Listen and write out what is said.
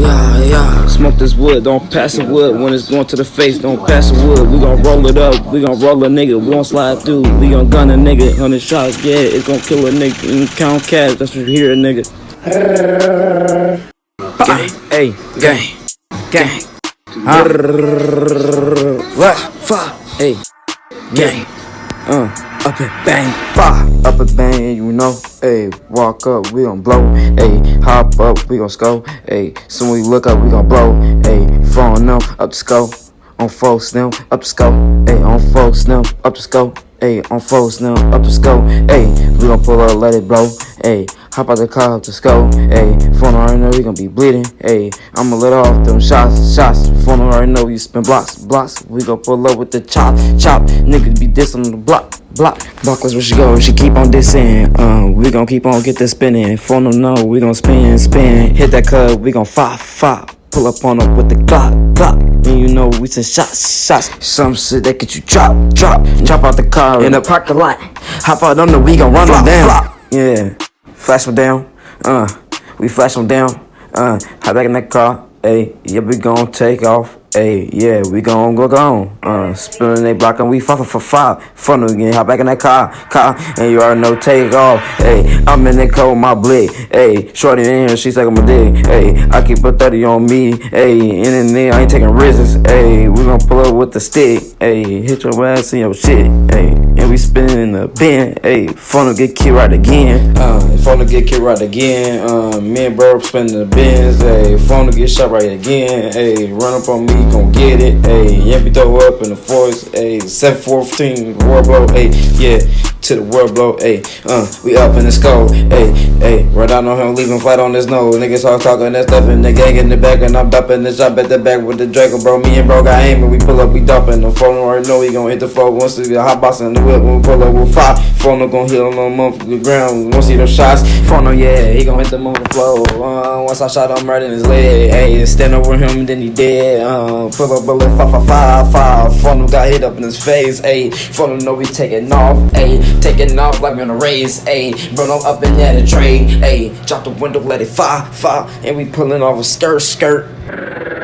Yeah, yeah. Smoke this wood, don't pass the wood. When it's going to the face, don't pass the wood. We gon' roll it up, we gon' roll a nigga. We gon' slide through, we gon' gun a nigga. Hundred shots, yeah, it's gon' kill a nigga. And count cash, that's what you hear, a nigga. Gang, hey, gang, gang. What? Fuck, hey, gang. Up and bang, bah, up and bang, you know. Hey, walk up, we gon' blow. Hey, hop up, we gon' score. Hey, soon we look up, we gon' blow. Hey, phone them up the scope. On folks them up the scope. Hey, on folks them up the scope. Hey, on folks them up the scope. Hey, we gon' pull up, let it blow. Hey, hop out the car up the scope. Hey, phone already know we gon' be bleeding. Hey, I'ma let off them shots, shots. Phone already know you spin blocks, blocks. We gon' pull up with the chop, chop. Niggas be dissing on the block. Block, block was where she go, she keep on dissing. Uh, we gon' keep on get the spinning. Phone them know we gon' spin, spin. Hit that club, we gon' fop, fop. Pull up on them with the Glock, Glock. And you know we send shots, shots. Some shit that get you drop, drop. Drop out the car in the parking lot. Hop out on the, we gon' run them down. Yeah, flash them down. Uh, we flash them down. Uh, hop back in that car. Hey, yeah, we gon' take off. Hey, yeah, we gon' go gone. Uh, spinning they block and we fucking for five. Fun again, hop back in that car, car, and you already know take off. Hey, I'm in the cold, my blick. Hey, shorty in here, she sucking my dick. Hey, I keep a 30 on me. Hey, in and there, I ain't taking risks. Hey, we gon' pull up with the stick. Hey, hit your ass in your shit. Hey, and we spinning in the bin. Hey, phone get killed right again. Uh, phone get killed right again. Uh, me and bro spinning the bins. Hey, phone get shot right again. Hey, run up on me, gon' get it. Hey, Yampy throw up in the force. Hey, 714 world blow. Hey, yeah, to the world blow. Hey, uh, we up in the skull. Hey, hey, right down on him, leaving flat on his nose. Niggas all talking that stuff in the gang in the back, and I'm dumping the shop at the back with the Draco, bro. Me and bro got aim, and we pull up, we dumping the phone. Already know we gon' hit the floor once we hot box in the whip. When we pull up, we'll fire. Phone gon' hit on the motherfucking ground. Won't see them shots. Phone yeah, he gon' hit the mother flow. Uh, once I shot him right in his leg. Hey, stand over him, and then he dead. Uh, pull up bullet, five, five, five, five. Phone got hit up in his face. Hey, phone know we taking off. Hey, taking off like on a race. Hey, run on up and at a trade. Hey, drop the window, let it fire, fire. And we pulling off a skirt, skirt.